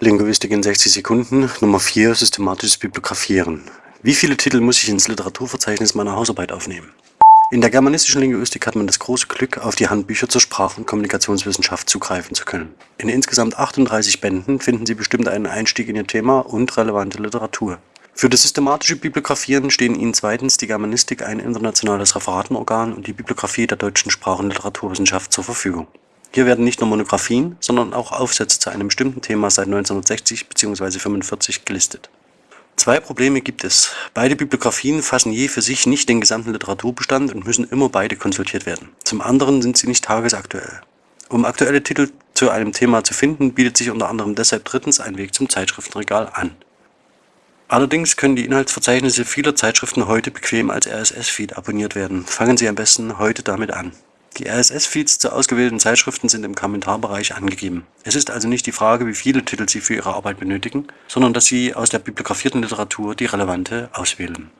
Linguistik in 60 Sekunden, Nummer 4, systematisches Bibliografieren. Wie viele Titel muss ich ins Literaturverzeichnis meiner Hausarbeit aufnehmen? In der germanistischen Linguistik hat man das große Glück, auf die Handbücher zur Sprach- und Kommunikationswissenschaft zugreifen zu können. In insgesamt 38 Bänden finden Sie bestimmt einen Einstieg in Ihr Thema und relevante Literatur. Für das systematische Bibliografieren stehen Ihnen zweitens die Germanistik, ein internationales Referatenorgan und die Bibliographie der deutschen Sprach- und Literaturwissenschaft zur Verfügung. Hier werden nicht nur Monographien, sondern auch Aufsätze zu einem bestimmten Thema seit 1960 bzw. 1945 gelistet. Zwei Probleme gibt es. Beide Bibliografien fassen je für sich nicht den gesamten Literaturbestand und müssen immer beide konsultiert werden. Zum anderen sind sie nicht tagesaktuell. Um aktuelle Titel zu einem Thema zu finden, bietet sich unter anderem deshalb drittens ein Weg zum Zeitschriftenregal an. Allerdings können die Inhaltsverzeichnisse vieler Zeitschriften heute bequem als RSS-Feed abonniert werden. Fangen Sie am besten heute damit an. Die RSS-Feeds zu ausgewählten Zeitschriften sind im Kommentarbereich angegeben. Es ist also nicht die Frage, wie viele Titel Sie für Ihre Arbeit benötigen, sondern dass Sie aus der bibliografierten Literatur die relevante auswählen.